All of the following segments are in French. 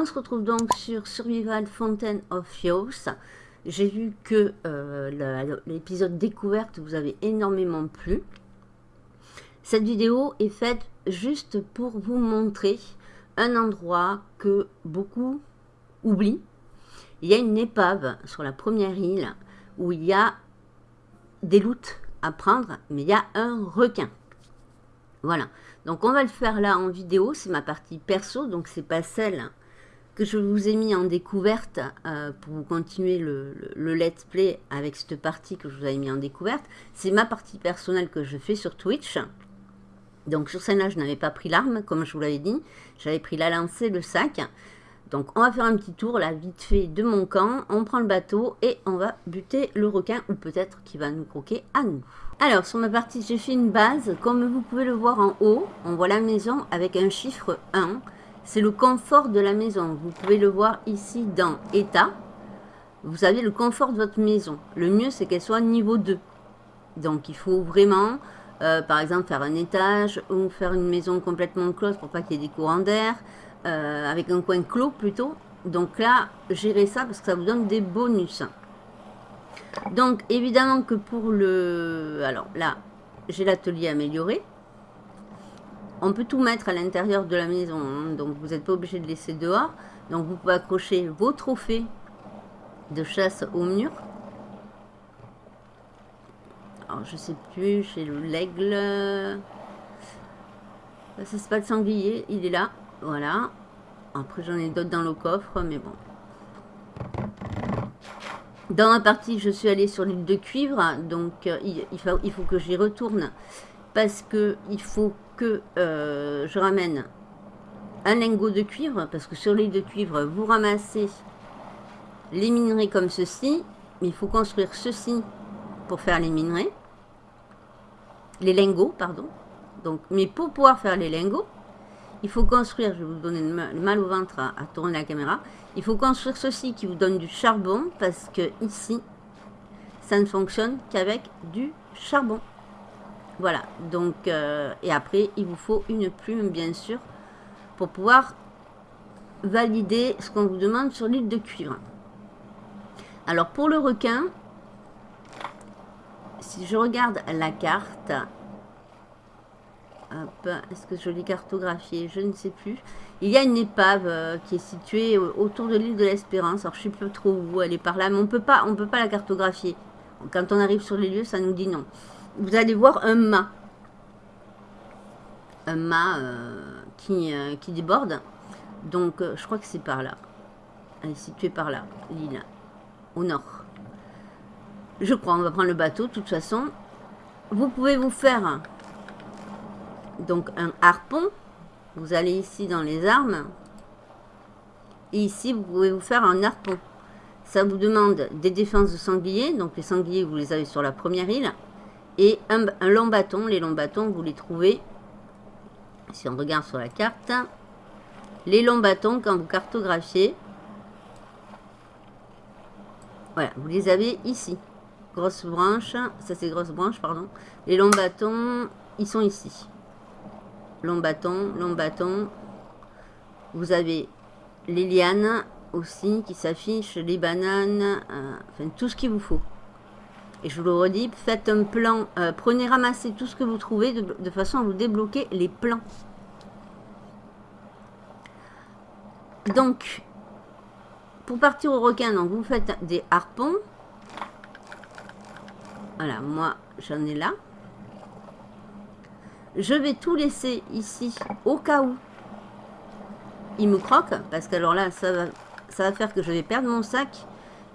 on se retrouve donc sur Survival Fountain of Youth. J'ai vu que euh, l'épisode découverte vous avez énormément plu. Cette vidéo est faite juste pour vous montrer un endroit que beaucoup oublient. Il y a une épave sur la première île où il y a des loots à prendre, mais il y a un requin. Voilà, donc on va le faire là en vidéo, c'est ma partie perso, donc c'est pas celle que je vous ai mis en découverte euh, pour continuer le, let's play avec cette partie que je vous avais mis en découverte. C'est ma partie personnelle que je fais sur Twitch. Donc sur celle-là, je n'avais pas pris l'arme, comme je vous l'avais dit. J'avais pris la lancée, le sac. Donc on va faire un petit tour là, vite fait, de mon camp. On prend le bateau et on va buter le requin, ou peut-être qu'il va nous croquer à nous. Alors, sur ma partie, j'ai fait une base. Comme vous pouvez le voir en haut, on voit la maison avec un chiffre 1. C'est le confort de la maison. Vous pouvez le voir ici dans état. Vous avez le confort de votre maison. Le mieux, c'est qu'elle soit niveau 2. Donc, il faut vraiment, euh, par exemple, faire un étage ou faire une maison complètement close pour pas qu'il y ait des courants d'air. Euh, avec un coin clos plutôt. Donc là, gérez ça parce que ça vous donne des bonus. Donc, évidemment que pour le... Alors là, j'ai l'atelier amélioré. On peut tout mettre à l'intérieur de la maison, hein. donc vous n'êtes pas obligé de laisser dehors. Donc vous pouvez accrocher vos trophées de chasse au mur. Alors je sais plus, chez l'aigle. Ça c'est pas le sanglier, il est là. Voilà. Après j'en ai d'autres dans le coffre, mais bon. Dans ma partie, je suis allée sur l'île de cuivre, donc euh, il, faut, il, faut, que j'y retourne parce que il faut euh, je ramène un lingot de cuivre, parce que sur l'île de cuivre, vous ramassez les minerais comme ceci, mais il faut construire ceci pour faire les minerais, les lingots, pardon. Donc, mais pour pouvoir faire les lingots, il faut construire, je vais vous donner le mal au ventre à, tourner la caméra, il faut construire ceci qui vous donne du charbon parce que ici, ça ne fonctionne qu'avec du charbon. Voilà, donc, euh, et après, il vous faut une plume, bien sûr, pour pouvoir valider ce qu'on vous demande sur l'île de cuivre. Alors, pour le requin, si je regarde la carte, est-ce que je l'ai cartographié Je ne sais plus. Il y a une épave euh, qui est située autour de l'île de l'Espérance. Alors, je ne sais plus trop où elle est par là, mais on peut pas, on peut pas la cartographier. Quand on arrive sur les lieux, ça nous dit non. Vous allez voir un mât. Un mât euh, qui, euh, qui déborde. Donc, je crois que c'est par là. Elle est située par là, l'île. Au nord. Je crois, on va prendre le bateau, de toute façon. Vous pouvez vous faire donc un harpon. Vous allez ici dans les armes. Et ici, vous pouvez vous faire un harpon. Ça vous demande des défenses de sangliers. Donc les sangliers, vous les avez sur la première île. Et un, long bâton. Les longs bâtons, vous les trouvez. Si on regarde sur la carte. Les longs bâtons, quand vous cartographiez. Voilà, vous les avez ici. Grosse branche. Ça, c'est grosse branche, pardon. Les longs bâtons, ils sont ici long bâton, long bâton. Vous avez les lianes aussi qui s'affichent, les bananes, euh, enfin tout ce qu'il vous faut. Et je vous le redis, faites un plan, euh, prenez, ramassez tout ce que vous trouvez de, façon à vous débloquer les plans. Donc, pour partir au requin, donc vous faites des harpons. Voilà, moi j'en ai là. Je vais tout laisser ici au cas où il me croque. Parce que alors là, ça va, ça va faire que je vais perdre mon sac.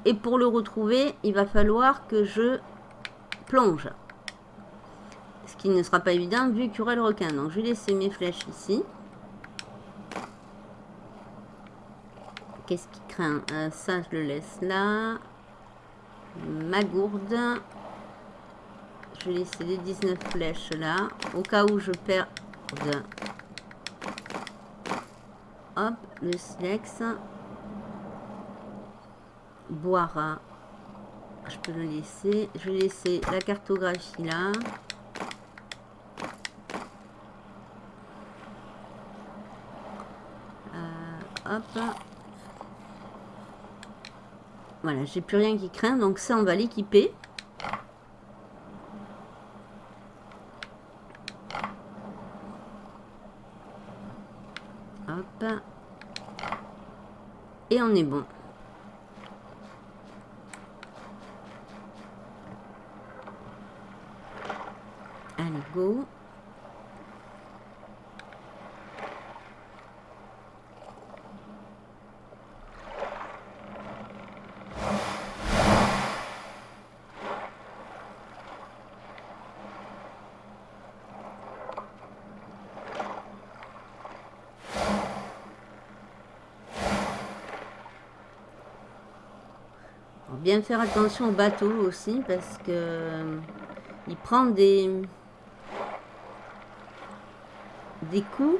Et pour le retrouver, il va falloir que je plonge. Ce qui ne sera pas évident vu qu'il y aura le requin. Donc je vais laisser mes flèches ici. Qu'est-ce qui craint? Euh, Ça, je le laisse là. Ma gourde. Je vais laisser les 19 flèches là. Au cas où je perds... Hop, le silex. Boira. Je peux le laisser. Je vais laisser la cartographie là. Euh, hop. Voilà, j'ai plus rien qui craint, donc ça, on va l'équiper. Hop. Et on est bon. Allez, go. Bien faire attention au bateau aussi parce que euh, il prend des des coups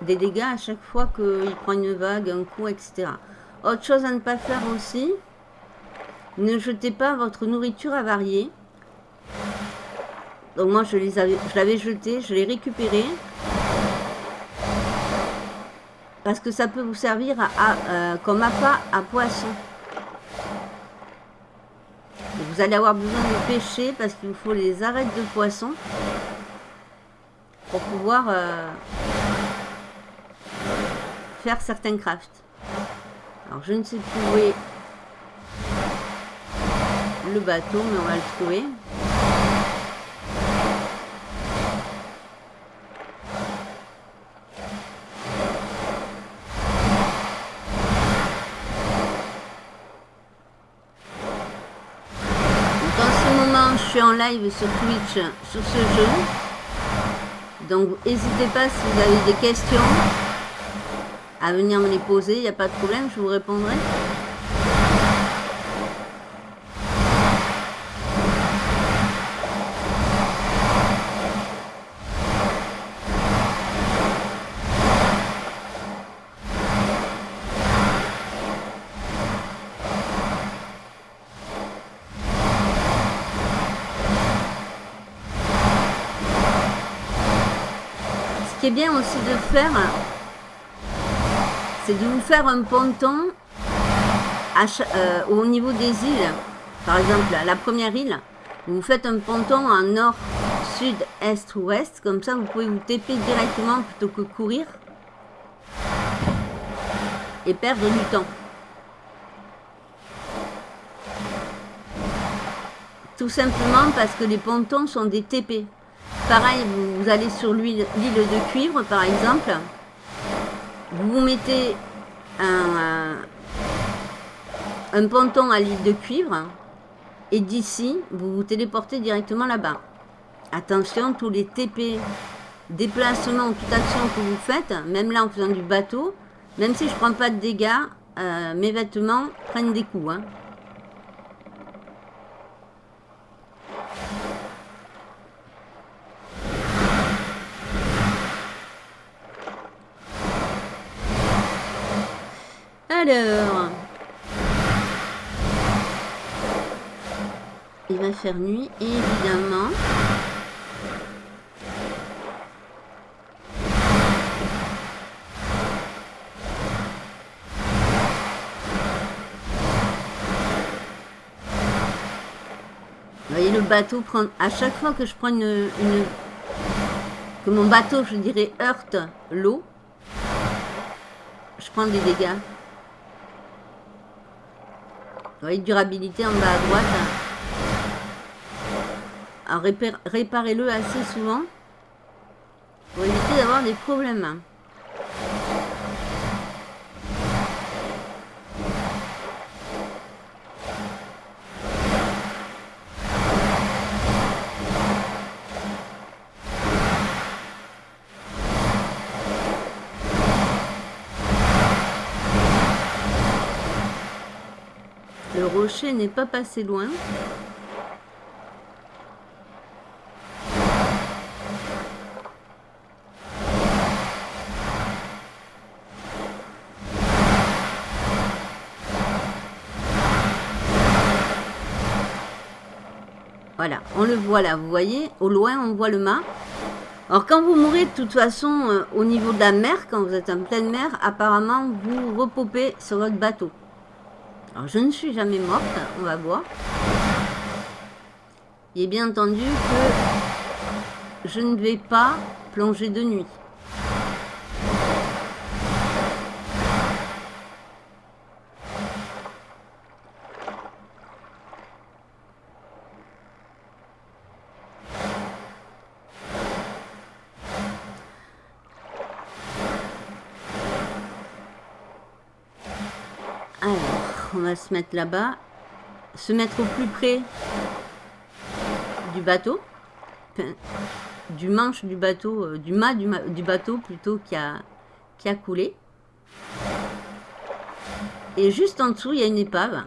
des dégâts à chaque fois qu'il prend une vague, un coup, etc. Autre chose à ne pas faire aussi, ne jetez pas votre nourriture avariée. Donc moi je je l'avais jeté, je l'ai récupéré. Parce que ça peut vous servir euh, comme appât à poisson vous allez avoir besoin de pêcher parce qu'il vous faut les arêtes de poisson pour pouvoir euh, faire certains crafts. Alors je ne sais plus où est le bateau, mais on va le trouver. En live sur Twitch sur ce jeu. Donc n'hésitez pas si vous avez des questions à venir me les poser, il n'y a pas de problème, je vous répondrai. Bien aussi de faire, c'est de vous faire un ponton euh, au niveau des îles. Par exemple, la première île, vous faites un ponton en nord, sud, est ou ouest. Comme ça, vous pouvez vous TP directement plutôt que courir. Et perdre du temps. Tout simplement parce que les pontons sont des TP. Pareil, vous, allez sur l'île de cuivre, par exemple. Vous vous mettez un, un ponton à l'île de cuivre. Et d'ici, vous vous téléportez directement là-bas. Attention, tous les TP, déplacements ou toute action que vous faites, même là en faisant du bateau, même si je prends pas de dégâts, euh, mes vêtements prennent des coups. Hein. Alors, il va faire nuit, évidemment. Vous voyez le bateau prendre à chaque fois que je prends une, une que mon bateau je dirais heurte l'eau je prends des dégâts vous voyez, durabilité en bas à droite. Alors, réparez-le assez souvent pour éviter d'avoir des problèmes. Rocher n'est pas passé loin. Voilà, on le voit là, vous voyez, au loin on voit le mât. Alors quand vous mourrez de toute façon euh, au niveau de la mer, quand vous êtes en pleine mer, apparemment vous repopez sur votre bateau. Alors, je ne suis jamais morte, on va voir. Est bien entendu que je ne vais pas plonger de nuit. Se mettre là-bas. Se mettre au plus près du bateau. du manche du bateau, euh, du mât du, bateau plutôt qui a, qui a coulé. Et juste en dessous, il y a une épave.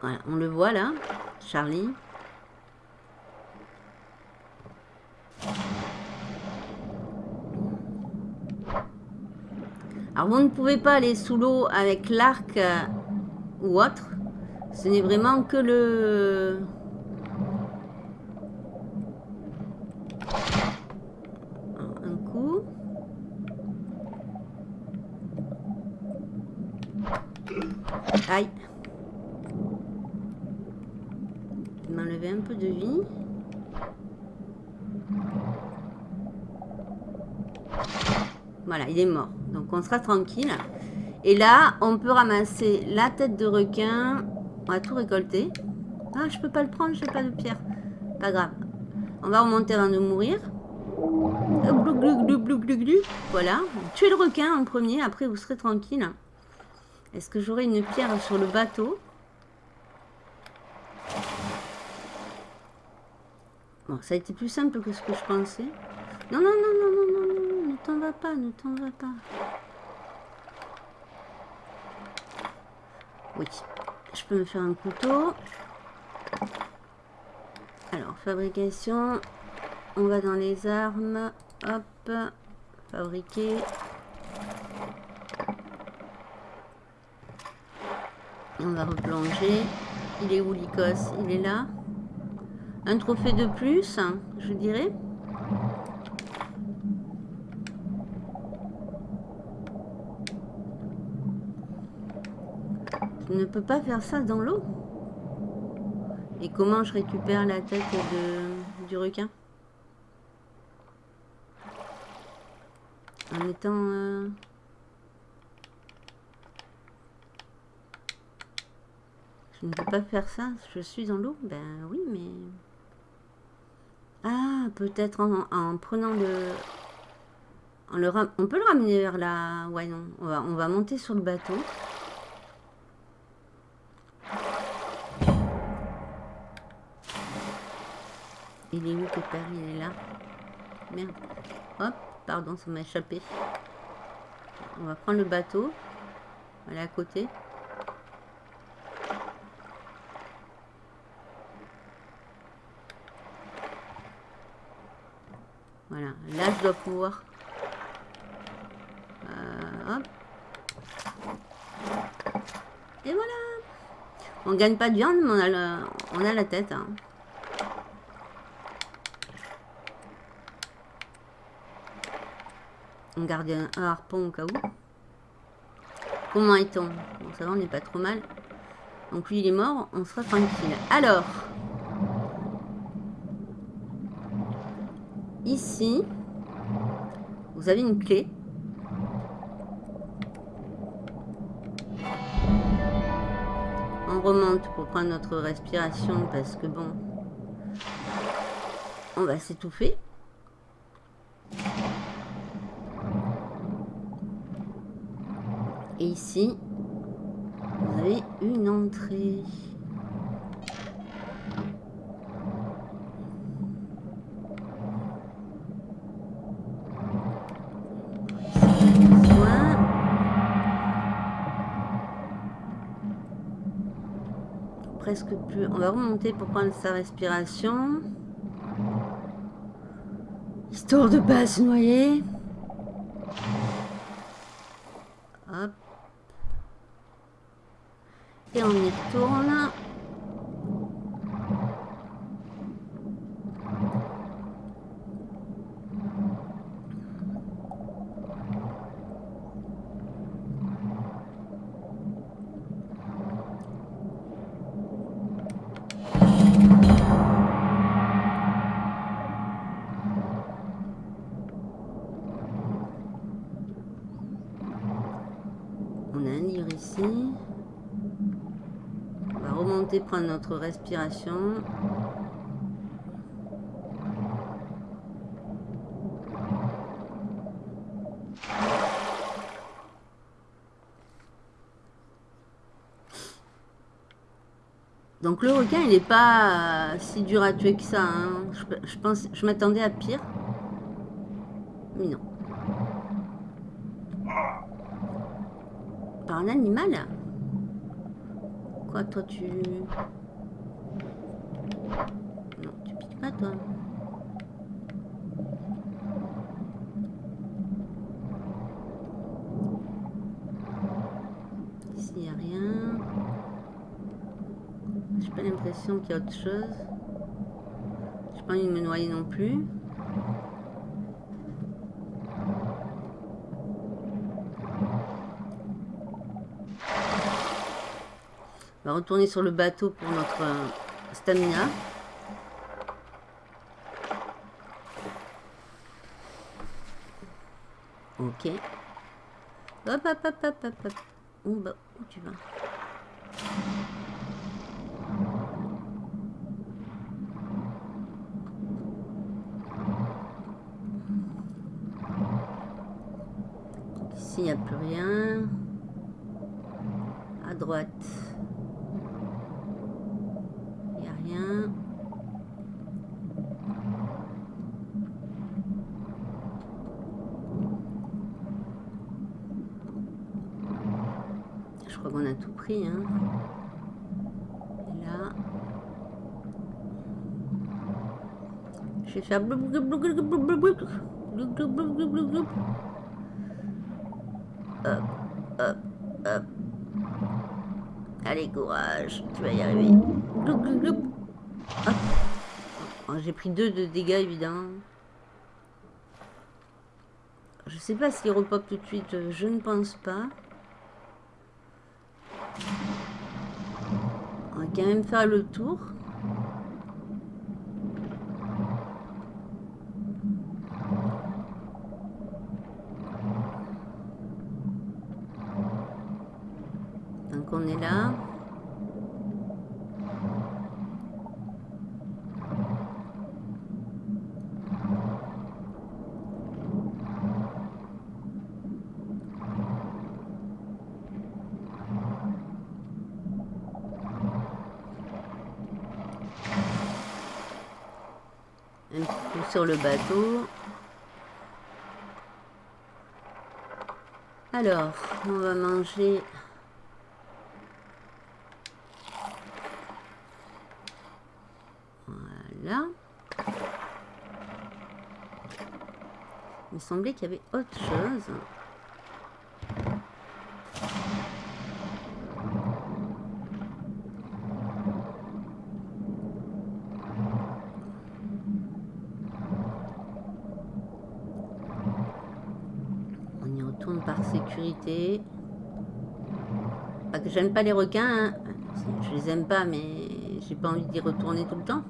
Voilà, on le voit là, Charlie. Vous ne pouvez pas aller sous l'eau avec l'arc euh, ou autre. Ce n'est vraiment que le... Un coup. Aïe. M'enlever un peu de vie. Voilà, il est mort. Donc on sera tranquille. Et là, on peut ramasser la tête de requin. On va tout récolter. Ah, je peux pas le prendre, j'ai pas de pierre. Pas grave. On va remonter avant de mourir. Voilà. Tuez le requin en premier, après vous serez tranquille. Est-ce que j'aurai une pierre sur le bateau? Bon, ça a été plus simple que ce que je pensais. Non, non, non, non, non, t'en va pas, ne t'en va pas. Oui, je peux me faire un couteau. Alors, fabrication. On va dans les armes. Hop, fabriquer. On va replonger. Il est où l'icos Il est là. Un trophée de plus, je dirais. Ne peux pas faire ça dans l'eau. Et comment je récupère la tête du requin? En étant... Euh, je ne peux pas faire ça, je suis dans l'eau? Ben oui, mais... Ah, peut-être en, prenant le... En le on peut le ramener vers la... Ouais, non. On va, on va monter sur le bateau. Il est où père? Il est là. Merde. Hop, pardon, ça m'a échappé. On va prendre le bateau. Aller à côté. Voilà, là je dois pouvoir. Euh, hop. Et voilà. On gagne pas de viande, mais on a, on a la tête. Hein. On garde un, harpon au cas où. Comment est-on? Ça va, on n'est pas trop mal. Donc lui, il est mort, on sera tranquille. Alors, ici, vous avez une clé. On remonte pour prendre notre respiration parce que bon, on va s'étouffer. Et ici, vous avez une entrée. presque plus. On va remonter pour prendre sa respiration. Histoire de pas se noyer. Et on y retourne. On a un livre ici. On va prendre notre respiration. Donc le requin, il n'est pas euh, si dur à tuer que ça. Hein. Je, pense, je m'attendais à pire. Mais non. Par un animal? Quoi, toi, tu... Non, tu piques pas, toi. l'impression qu'il y a autre chose. J'ai pas envie de me noyer non plus. On va retourner sur le bateau pour notre euh, stamina. Ok. Hop, hop, hop, hop, hop, hop. Où, bah, où tu vas? Il n'y a plus rien. À droite. Il n'y a rien. Je crois qu'on a tout pris. Hein. Et là. Je vais faire Hop, hop, hop. Allez, courage, tu vas y arriver. Oh, J'ai pris deux de dégâts, évidemment. Je sais pas s'il repop tout de suite, je ne pense pas. On va quand même faire le tour. on est là. Un coup le bateau. Alors, on va manger Il me semblait qu'il y avait autre chose. On y retourne par sécurité. Pas que j'aime pas les requins. Hein. Je les aime pas, mais j'ai pas envie d'y retourner tout le temps.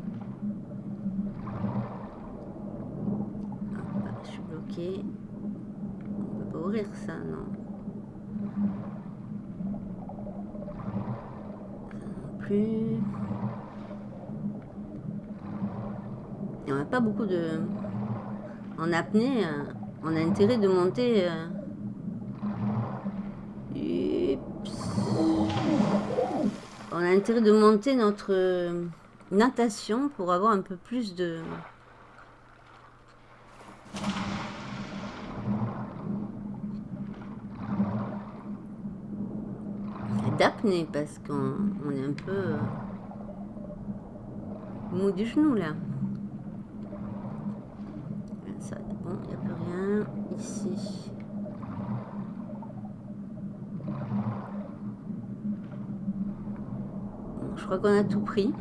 On peut pas ouvrir ça, non. non plus. on n'a pas beaucoup de... En apnée, euh, on a intérêt de monter... Euh, on a intérêt de monter notre euh, natation pour avoir un peu plus de... d'apnée parce qu'on est un peu euh, mou du genou là. Ça, bon, il n'y a plus rien ici. Je crois qu'on a tout pris.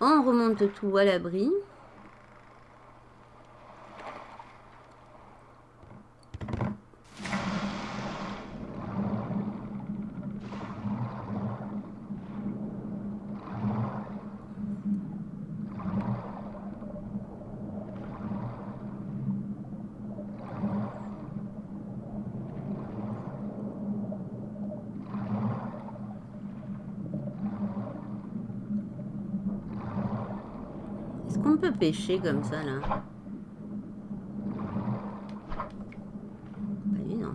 On remonte tout à l'abri. qu'on pêcher comme ça, là Pas évident.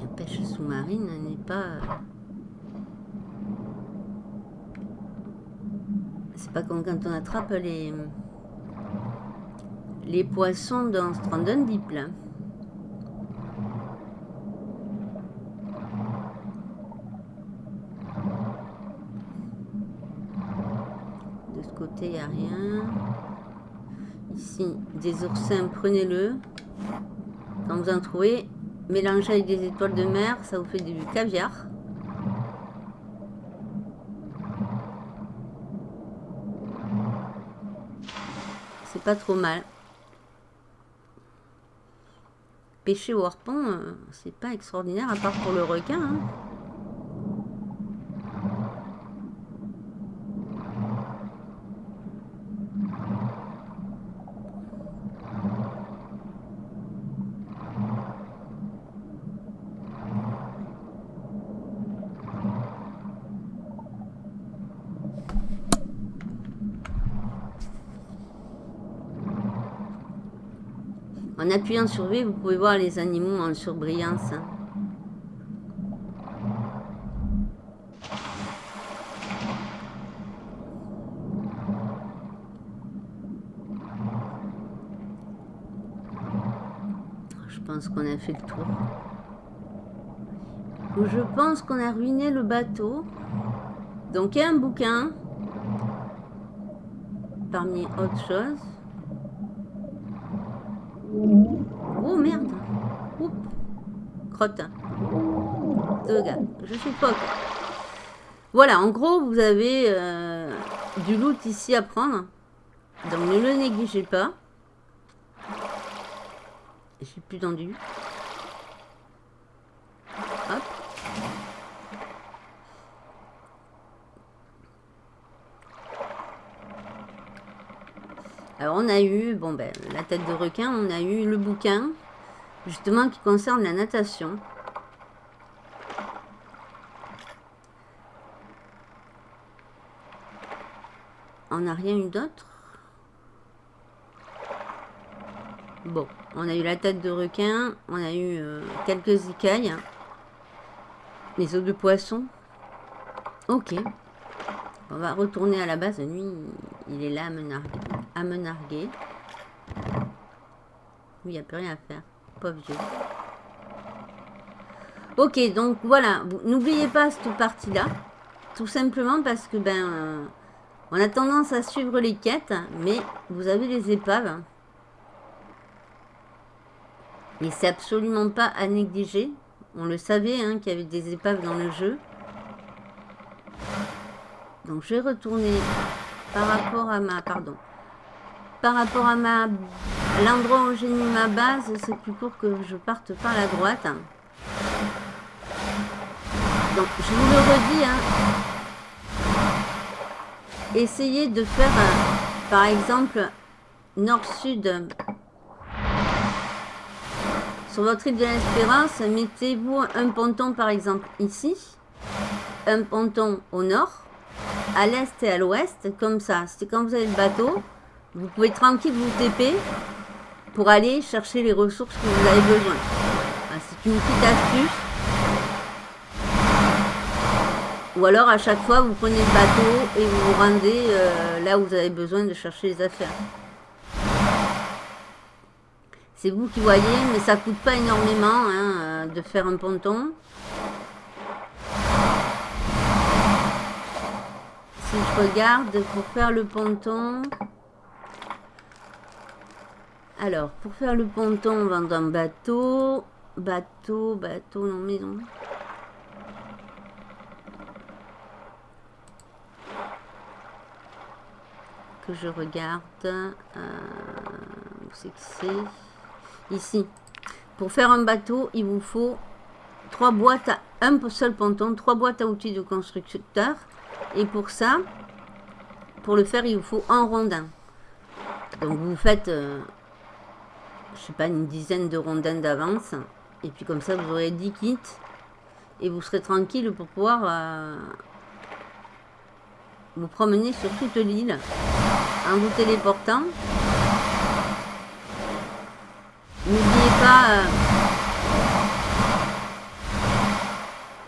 La pêche sous-marine n'est pas... C'est pas comme quand on attrape les les poissons dans Strandon Deep là. De ce côté, il n'y a rien. Ici, des oursins, prenez-le. Quand vous en trouvez, mélangez avec des étoiles de mer, ça vous fait du caviar. C'est pas trop mal. pêcher au harpon, euh, c'est pas extraordinaire, à part pour le requin. Hein. En appuyant sur V, vous pouvez voir les animaux en surbrillance. Je pense qu'on a fait le tour. Je pense qu'on a ruiné le bateau. Donc il y a un bouquin. Parmi autres choses. Oh merde Oups Crotte. Je suis pote. Voilà, en gros, vous avez euh, du loot ici à prendre. Donc ne le négligez pas. Suis plus tendu. Hop. Alors on a eu, bon ben, la tête de requin, on a eu le bouquin, justement qui concerne la natation. On n'a rien eu d'autre Bon, on a eu la tête de requin, on a eu euh, quelques écailles, les os de poisson. Ok. On va retourner à la base. Lui, il est là à. À me narguer. il n'y a plus rien à faire. Pauvre vieux. Ok, donc voilà. N'oubliez pas cette partie-là. Tout simplement parce que, ben... Euh, on a tendance à suivre les quêtes, mais vous avez les épaves. Et c'est absolument pas à négliger. On le savait hein, qu'il y avait des épaves dans le jeu. Donc je vais retourner par rapport à ma... Pardon. Par rapport à. L'endroit où j'ai mis ma base, c'est plus pour que je parte par la droite. Donc je vous le redis, hein. essayez de faire, euh, par exemple, nord-sud sur votre île de l'Espérance, mettez-vous un ponton par exemple ici, un ponton au nord, à l'est et à l'ouest, comme ça. C'est quand vous avez le bateau, vous pouvez tranquille vous TP pour aller chercher les ressources que vous avez besoin. C'est une petite astuce. Ou alors à chaque fois vous prenez le bateau et vous vous rendez euh, là où vous avez besoin de chercher les affaires. C'est vous qui voyez, mais ça coûte pas énormément hein, euh, de faire un ponton. Si je regarde, pour faire le ponton... Alors, pour faire le ponton, on va dans un bateau. Bateau, bateau, non, maison. Que je regarde. Euh, où c'est que c'est? Ici. Pour faire un bateau, il vous faut trois boîtes, à, un seul ponton, trois boîtes à outils de constructeur et pour ça, pour le faire, il vous faut un rondin. Donc vous faites, euh, sais pas, une dizaine de rondins d'avance. Et puis comme ça, vous aurez 10 kits. Et vous serez tranquille pour pouvoir euh, vous promener sur toute l'île en vous téléportant. N'oubliez pas... Euh,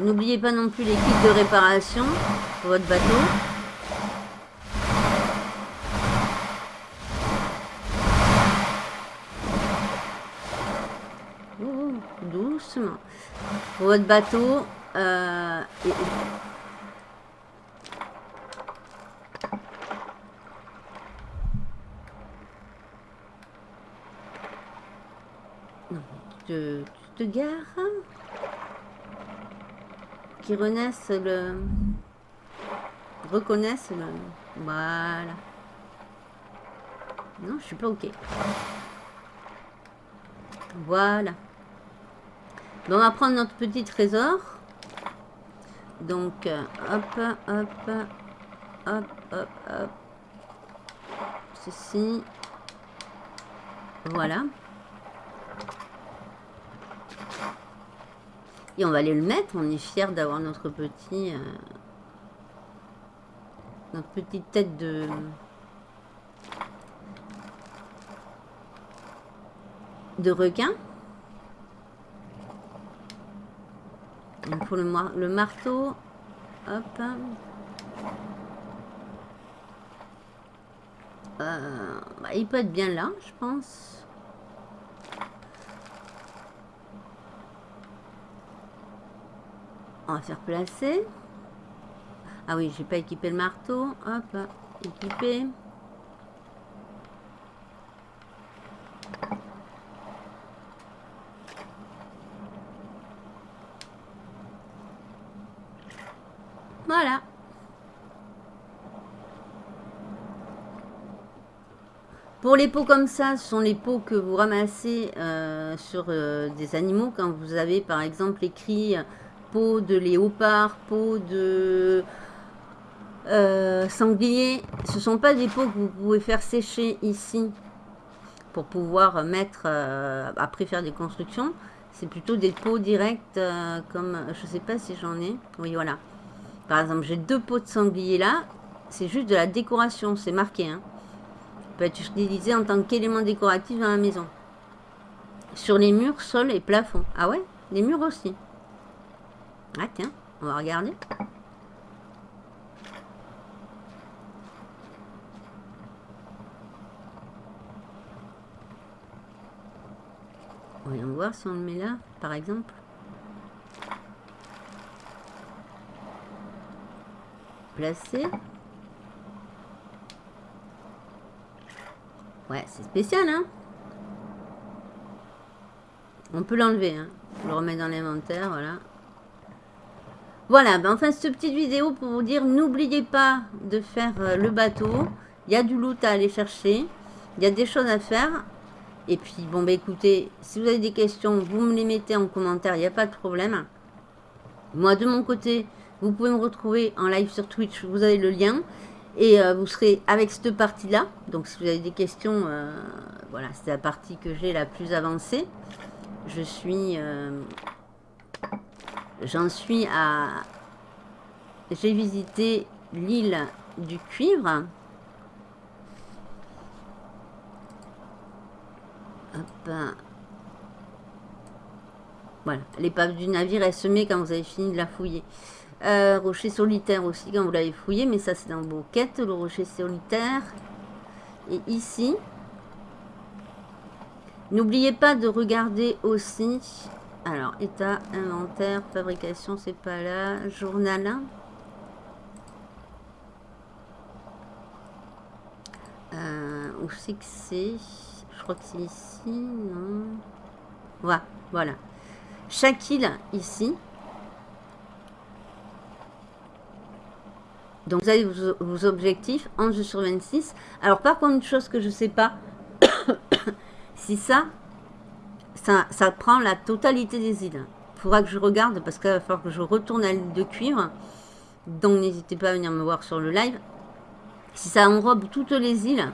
n'oubliez pas non plus les kits de réparation pour votre bateau. Pour votre bateau, euh, non, tu tu te gares qui renaissent le reconnaissent le voilà. Non je suis pas ok. Voilà on va prendre notre petit trésor. Donc, hop, hop, hop, hop, hop. Ceci. Voilà. Et on va aller le mettre. On est fiers d'avoir notre petit... Euh, notre petite tête de... de requin. Pour le, le marteau. Hop. Euh, bah, il peut être bien là, je pense. On va faire placer. Ah oui, j'ai pas équipé le marteau. Hop, équipé. Voilà. Pour les pots comme ça, ce sont les pots que vous ramassez euh, sur euh, des animaux. Quand vous avez par exemple écrit euh, peau de léopard, peau de sanglier. Ce ne sont pas des pots que vous pouvez faire sécher ici pour pouvoir mettre, après faire des constructions. C'est plutôt des pots directs comme, je ne sais pas si j'en ai. Oui, voilà. Par exemple, j'ai deux pots de sanglier là. C'est juste de la décoration, c'est marqué. Hein. Peut être en tant qu'élément décoratif dans la maison. Sur les murs, sol et plafond. Ah ouais Les murs aussi. Ah tiens, on va regarder. Voyons voir si on le met là, par exemple. Ouais, c'est spécial, hein On peut l'enlever, hein Je le remets dans l'inventaire, voilà. Voilà, ben enfin, cette petite vidéo pour vous dire, n'oubliez pas de faire euh, le bateau. Il y a du loot à aller chercher. Il y a des choses à faire. Et puis, bon, ben écoutez, si vous avez des questions, vous me les mettez en commentaire, il n'y a pas de problème. Moi, de mon côté, vous pouvez me retrouver en live sur Twitch, vous avez le lien. Et euh, vous serez avec cette partie-là. Donc si vous avez des questions, euh, voilà, c'est la partie que j'ai la plus avancée. Je suis... Euh, j'en suis à... J'ai visité l'île du cuivre. Hop. Voilà, l'épave du navire est semée quand vous avez fini de la fouiller. Euh, rocher solitaire aussi quand vous l'avez fouillé, mais ça c'est dans vos quêtes, le rocher solitaire. Et ici, n'oubliez pas de regarder aussi, alors état, inventaire, fabrication, c'est pas là, journal. Euh, où c'est que c'est? Je crois que c'est ici, non? Voilà, voilà. Chaque île ici, Donc vous avez vos, objectifs, 11 sur 26. Alors par contre, une chose que je ne sais pas, si ça, ça, prend la totalité des îles. Il faudra que je regarde parce qu'il va falloir que je retourne à l'île de cuivre. Donc n'hésitez pas à venir me voir sur le live. Si ça enrobe toutes les îles,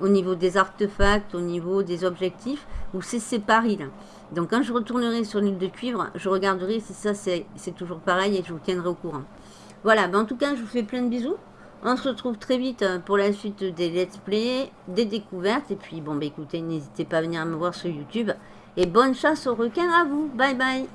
au niveau des artefacts, au niveau des objectifs, où c'est séparé. Donc quand je retournerai sur l'île de cuivre, je regarderai si ça c'est toujours pareil et je vous tiendrai au courant. Voilà, ben en tout cas je vous fais plein de bisous. On se retrouve très vite euh, pour la suite des let's play, des découvertes. Et puis bon bah écoutez, n'hésitez pas à venir me voir sur YouTube. Et bonne chasse aux requins à vous. Bye bye